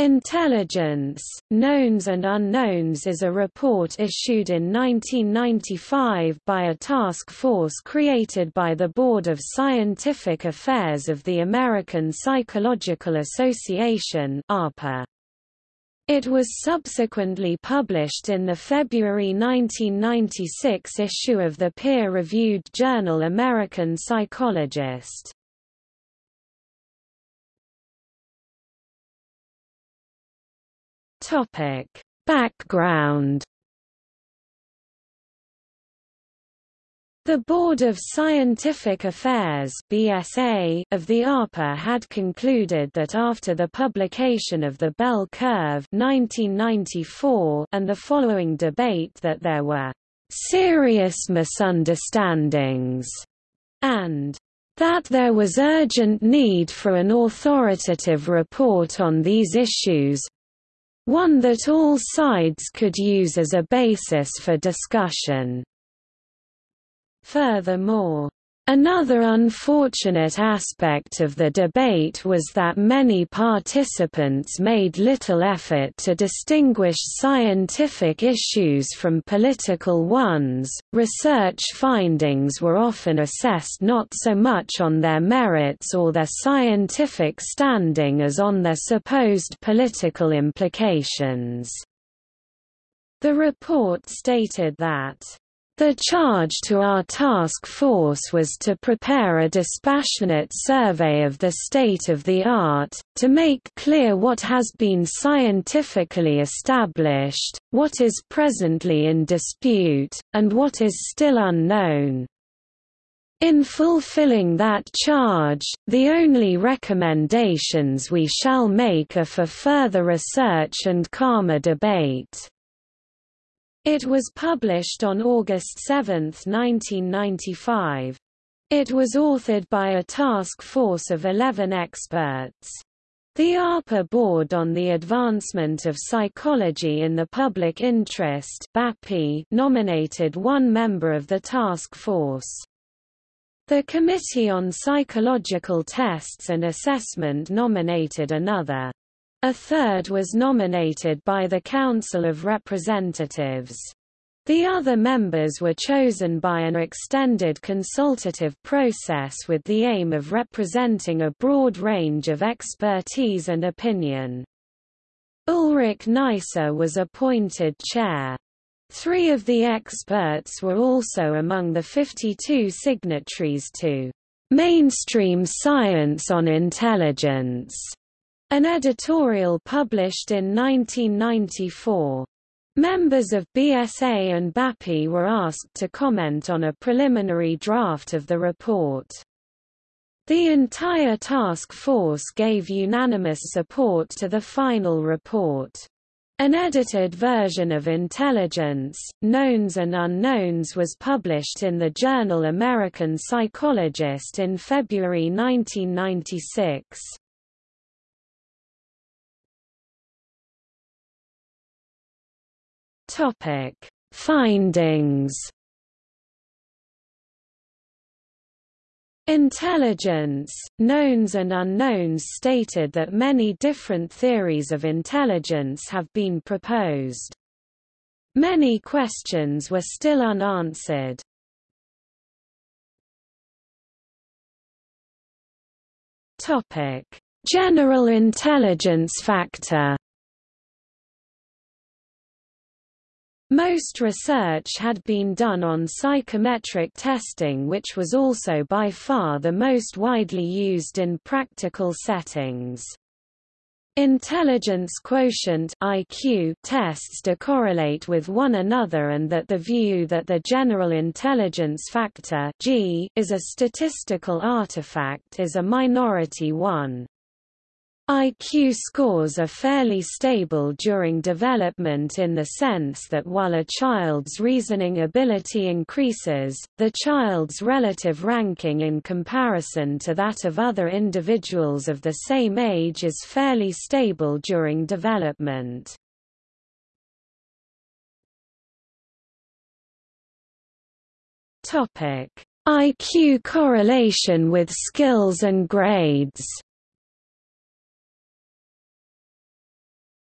Intelligence, Knowns and Unknowns is a report issued in 1995 by a task force created by the Board of Scientific Affairs of the American Psychological Association It was subsequently published in the February 1996 issue of the peer-reviewed journal American Psychologist. Topic: Background The Board of Scientific Affairs (BSA) of the APA had concluded that after the publication of the Bell Curve (1994) and the following debate that there were serious misunderstandings and that there was urgent need for an authoritative report on these issues, one that all sides could use as a basis for discussion. Furthermore, Another unfortunate aspect of the debate was that many participants made little effort to distinguish scientific issues from political ones. Research findings were often assessed not so much on their merits or their scientific standing as on their supposed political implications. The report stated that the charge to our task force was to prepare a dispassionate survey of the state of the art, to make clear what has been scientifically established, what is presently in dispute, and what is still unknown. In fulfilling that charge, the only recommendations we shall make are for further research and calmer debate. It was published on August 7, 1995. It was authored by a task force of 11 experts. The APA Board on the Advancement of Psychology in the Public Interest nominated one member of the task force. The Committee on Psychological Tests and Assessment nominated another. A third was nominated by the Council of Representatives. The other members were chosen by an extended consultative process with the aim of representing a broad range of expertise and opinion. Ulrich Neisser was appointed chair. Three of the experts were also among the 52 signatories to Mainstream Science on Intelligence an editorial published in 1994. Members of BSA and BAPI were asked to comment on a preliminary draft of the report. The entire task force gave unanimous support to the final report. An edited version of Intelligence, Knowns and Unknowns was published in the journal American Psychologist in February 1996. Topic: Findings. Intelligence, knowns and unknowns stated that many different theories of intelligence have been proposed. Many questions were still unanswered. Topic: General intelligence factor Most research had been done on psychometric testing which was also by far the most widely used in practical settings. Intelligence quotient IQ tests decorrelate with one another and that the view that the general intelligence factor G is a statistical artifact is a minority one. IQ scores are fairly stable during development in the sense that while a child's reasoning ability increases, the child's relative ranking in comparison to that of other individuals of the same age is fairly stable during development. IQ correlation with skills and grades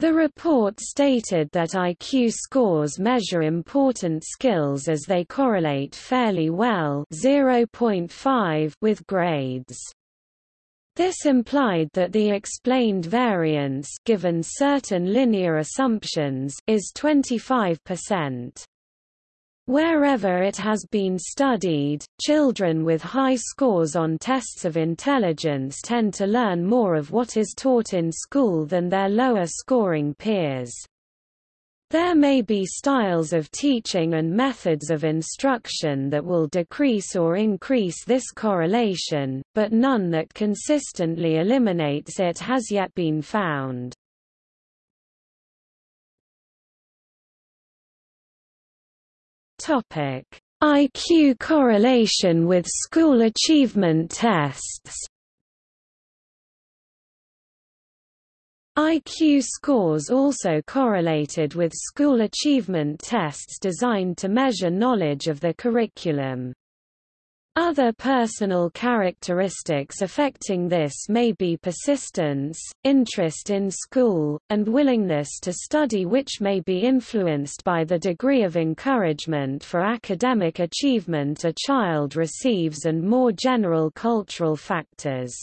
The report stated that IQ scores measure important skills as they correlate fairly well 0.5 with grades. This implied that the explained variance given certain linear assumptions is 25%. Wherever it has been studied, children with high scores on tests of intelligence tend to learn more of what is taught in school than their lower scoring peers. There may be styles of teaching and methods of instruction that will decrease or increase this correlation, but none that consistently eliminates it has yet been found. Topic: IQ correlation with school achievement tests. IQ scores also correlated with school achievement tests designed to measure knowledge of the curriculum. Other personal characteristics affecting this may be persistence, interest in school, and willingness to study which may be influenced by the degree of encouragement for academic achievement a child receives and more general cultural factors.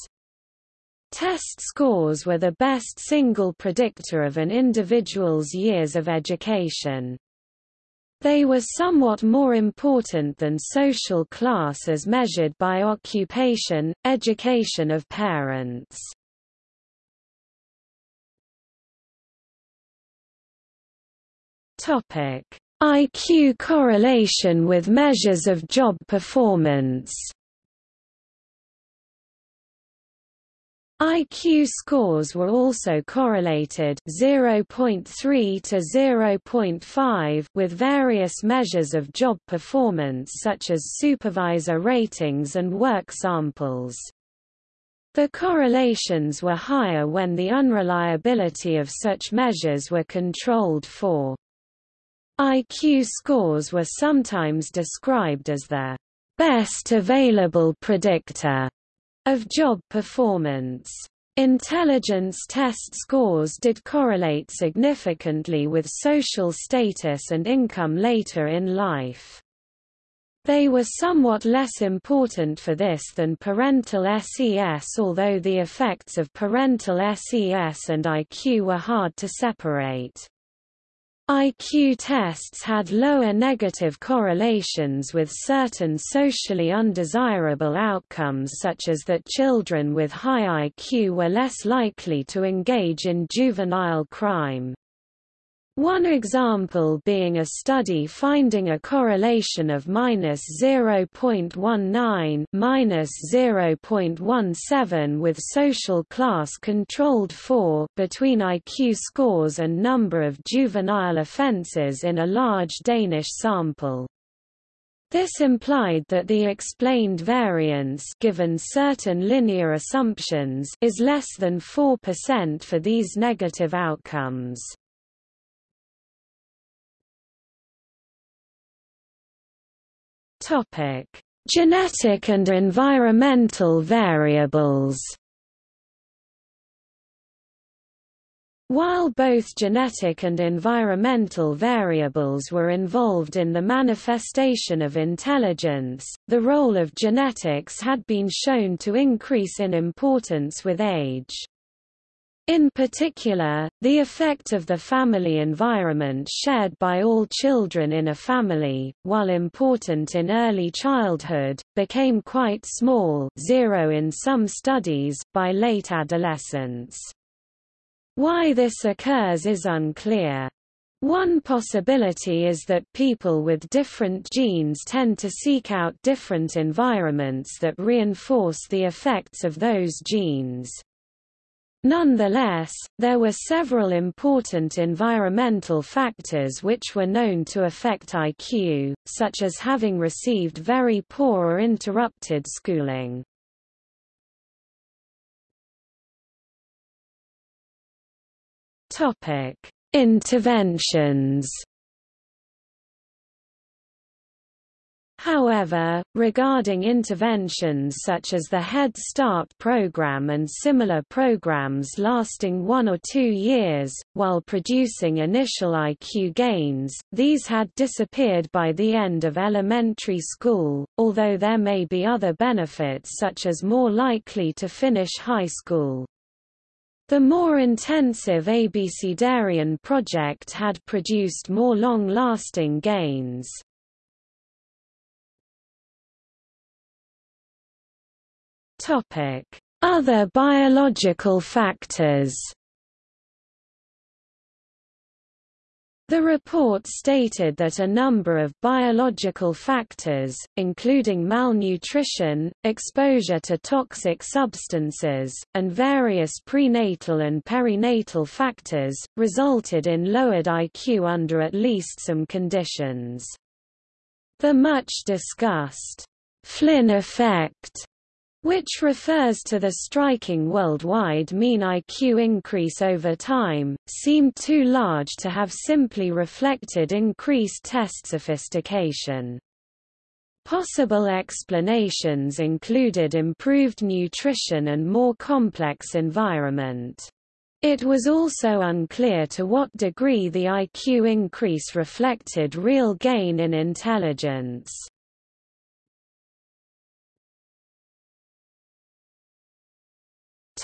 Test scores were the best single predictor of an individual's years of education. They were somewhat more important than social class as measured by occupation, education of parents. IQ correlation with measures of job performance IQ scores were also correlated 0.3 to 0.5 with various measures of job performance such as supervisor ratings and work samples. The correlations were higher when the unreliability of such measures were controlled for. IQ scores were sometimes described as the best available predictor of job performance. Intelligence test scores did correlate significantly with social status and income later in life. They were somewhat less important for this than parental SES although the effects of parental SES and IQ were hard to separate. IQ tests had lower negative correlations with certain socially undesirable outcomes such as that children with high IQ were less likely to engage in juvenile crime. One example being a study finding a correlation of minus 0.19 minus 0.17 with social class controlled for between IQ scores and number of juvenile offences in a large Danish sample. This implied that the explained variance given certain linear assumptions is less than 4% for these negative outcomes. Topic: Genetic and environmental variables. While both genetic and environmental variables were involved in the manifestation of intelligence, the role of genetics had been shown to increase in importance with age. In particular, the effect of the family environment shared by all children in a family, while important in early childhood, became quite small zero in some studies by late adolescence. Why this occurs is unclear. One possibility is that people with different genes tend to seek out different environments that reinforce the effects of those genes. Nonetheless, there were several important environmental factors which were known to affect IQ, such as having received very poor or interrupted schooling. Interventions However, regarding interventions such as the Head Start program and similar programs lasting one or two years, while producing initial IQ gains, these had disappeared by the end of elementary school, although there may be other benefits such as more likely to finish high school. The more intensive Abecedarian project had produced more long-lasting gains. Other biological factors The report stated that a number of biological factors, including malnutrition, exposure to toxic substances, and various prenatal and perinatal factors, resulted in lowered IQ under at least some conditions. The much discussed Flynn effect which refers to the striking worldwide mean IQ increase over time, seemed too large to have simply reflected increased test sophistication. Possible explanations included improved nutrition and more complex environment. It was also unclear to what degree the IQ increase reflected real gain in intelligence.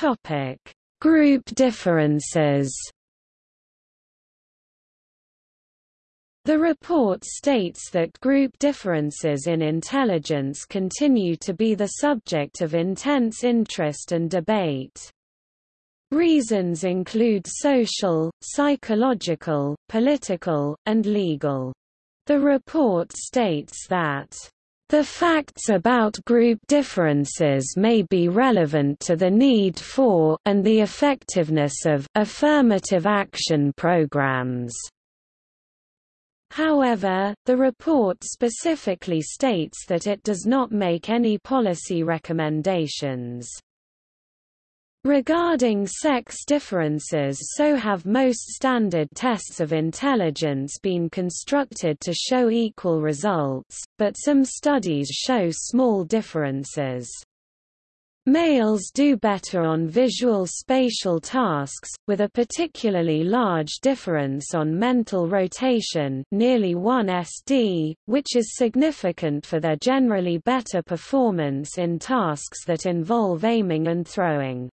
Topic: Group differences. The report states that group differences in intelligence continue to be the subject of intense interest and debate. Reasons include social, psychological, political, and legal. The report states that the facts about group differences may be relevant to the need for and the effectiveness of affirmative action programs. However, the report specifically states that it does not make any policy recommendations. Regarding sex differences so have most standard tests of intelligence been constructed to show equal results, but some studies show small differences. Males do better on visual spatial tasks, with a particularly large difference on mental rotation nearly 1 SD, which is significant for their generally better performance in tasks that involve aiming and throwing.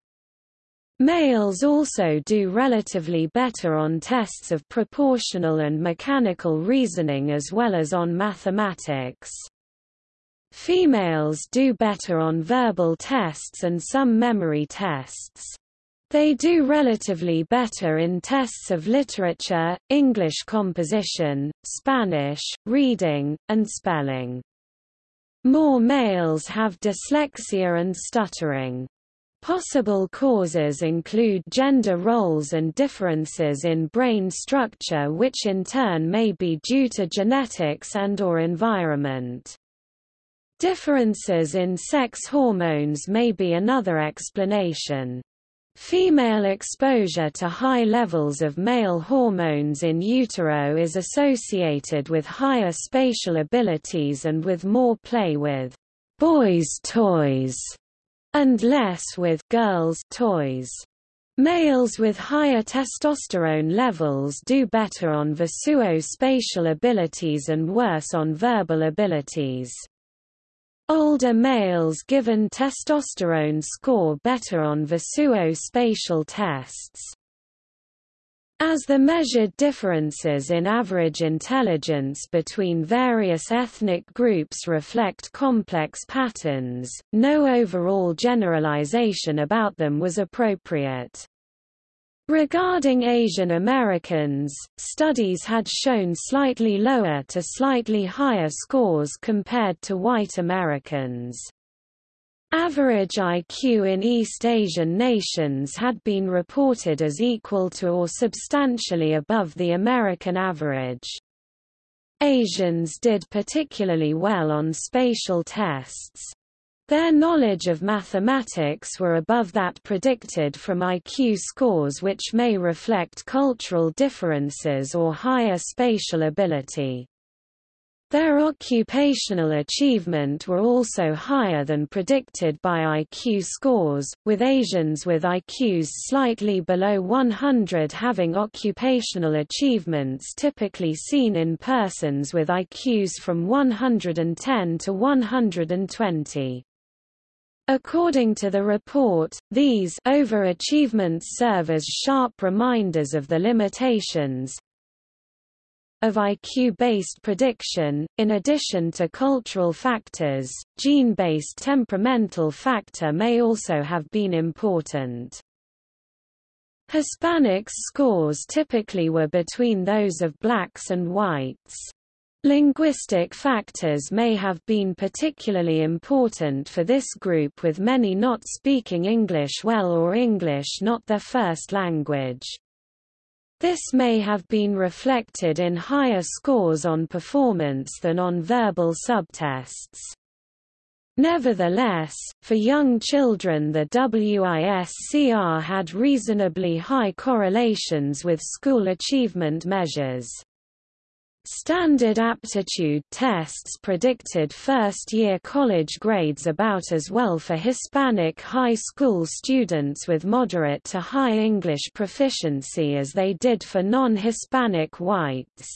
Males also do relatively better on tests of proportional and mechanical reasoning as well as on mathematics. Females do better on verbal tests and some memory tests. They do relatively better in tests of literature, English composition, Spanish, reading, and spelling. More males have dyslexia and stuttering. Possible causes include gender roles and differences in brain structure which in turn may be due to genetics and or environment. Differences in sex hormones may be another explanation. Female exposure to high levels of male hormones in utero is associated with higher spatial abilities and with more play with boys' toys and less with girls' toys. Males with higher testosterone levels do better on visuo-spatial abilities and worse on verbal abilities. Older males given testosterone score better on visuo-spatial tests. As the measured differences in average intelligence between various ethnic groups reflect complex patterns, no overall generalization about them was appropriate. Regarding Asian Americans, studies had shown slightly lower to slightly higher scores compared to white Americans. Average IQ in East Asian nations had been reported as equal to or substantially above the American average. Asians did particularly well on spatial tests. Their knowledge of mathematics were above that predicted from IQ scores which may reflect cultural differences or higher spatial ability. Their occupational achievement were also higher than predicted by IQ scores, with Asians with IQs slightly below 100 having occupational achievements typically seen in persons with IQs from 110 to 120. According to the report, these overachievements serve as sharp reminders of the limitations, of IQ-based prediction, in addition to cultural factors, gene-based temperamental factor may also have been important. Hispanics' scores typically were between those of blacks and whites. Linguistic factors may have been particularly important for this group with many not speaking English well or English not their first language. This may have been reflected in higher scores on performance than on verbal subtests. Nevertheless, for young children the WISC-R had reasonably high correlations with school achievement measures. Standard aptitude tests predicted first-year college grades about as well for Hispanic high school students with moderate to high English proficiency as they did for non-Hispanic whites.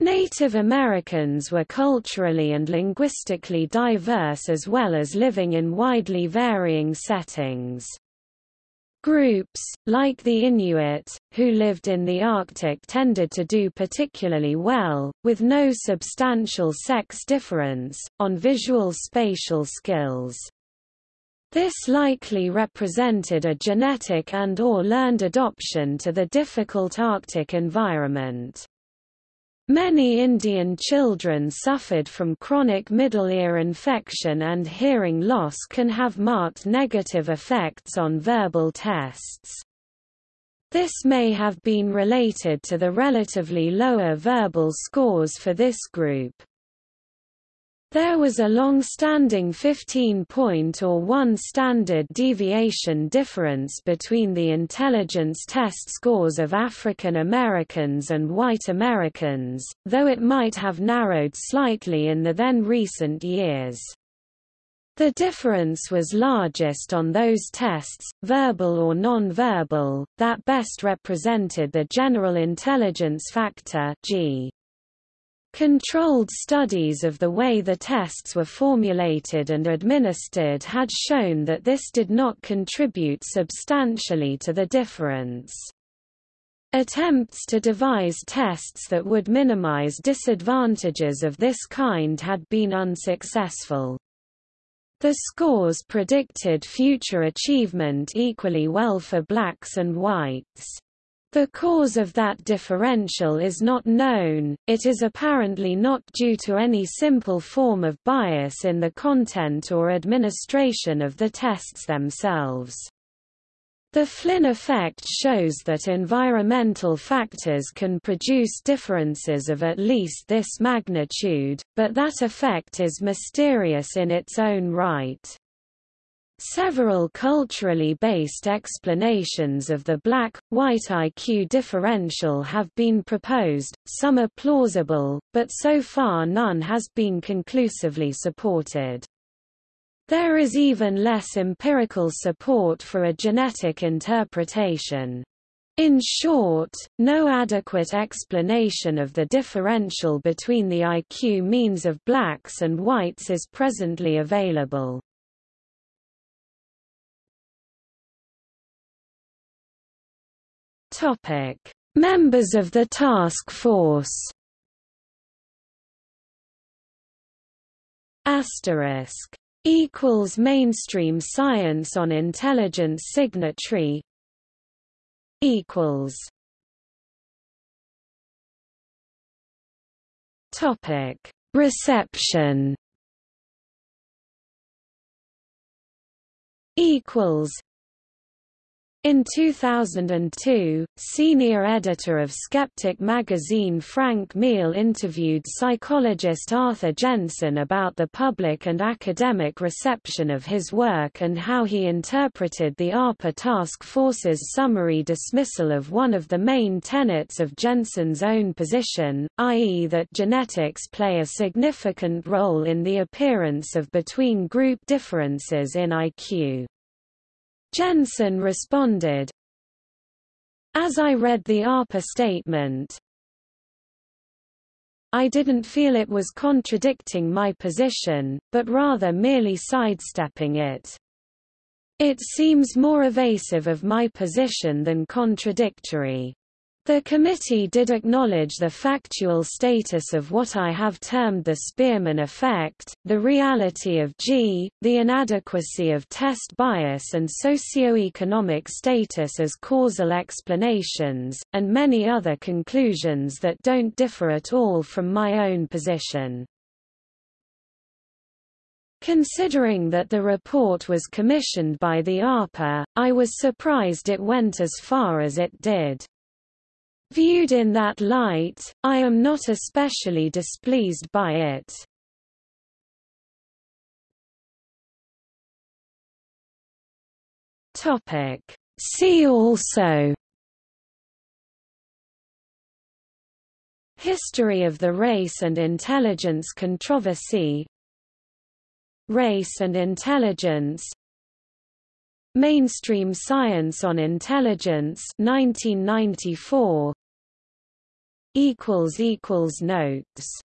Native Americans were culturally and linguistically diverse as well as living in widely varying settings. Groups, like the Inuit, who lived in the Arctic tended to do particularly well, with no substantial sex difference, on visual spatial skills. This likely represented a genetic and or learned adoption to the difficult Arctic environment. Many Indian children suffered from chronic middle ear infection and hearing loss can have marked negative effects on verbal tests. This may have been related to the relatively lower verbal scores for this group. There was a long-standing 15-point or one standard deviation difference between the intelligence test scores of African Americans and white Americans, though it might have narrowed slightly in the then recent years. The difference was largest on those tests, verbal or non-verbal, that best represented the general intelligence factor G. Controlled studies of the way the tests were formulated and administered had shown that this did not contribute substantially to the difference. Attempts to devise tests that would minimize disadvantages of this kind had been unsuccessful. The scores predicted future achievement equally well for blacks and whites. The cause of that differential is not known, it is apparently not due to any simple form of bias in the content or administration of the tests themselves. The Flynn effect shows that environmental factors can produce differences of at least this magnitude, but that effect is mysterious in its own right. Several culturally based explanations of the black-white IQ differential have been proposed, some are plausible, but so far none has been conclusively supported. There is even less empirical support for a genetic interpretation. In short, no adequate explanation of the differential between the IQ means of blacks and whites is presently available. Topic: Members of the task force. Asterisk. Equals mainstream science on intelligence signatory. Equals. Topic. Reception. Equals In 2002, senior editor of Skeptic magazine Frank Miele interviewed psychologist Arthur Jensen about the public and academic reception of his work and how he interpreted the APA task force's summary dismissal of one of the main tenets of Jensen's own position, i.e. that genetics play a significant role in the appearance of between-group differences in IQ. Jensen responded, As I read the APA statement, I didn't feel it was contradicting my position, but rather merely sidestepping it. It seems more evasive of my position than contradictory. The committee did acknowledge the factual status of what I have termed the Spearman effect, the reality of G, the inadequacy of test bias and socio-economic status as causal explanations, and many other conclusions that don't differ at all from my own position. Considering that the report was commissioned by the APA, I was surprised it went as far as it did. Viewed in that light, I am not especially displeased by it. Topic. See also History of the race and intelligence controversy Race and intelligence Mainstream Science on Intelligence 1994 equals equals notes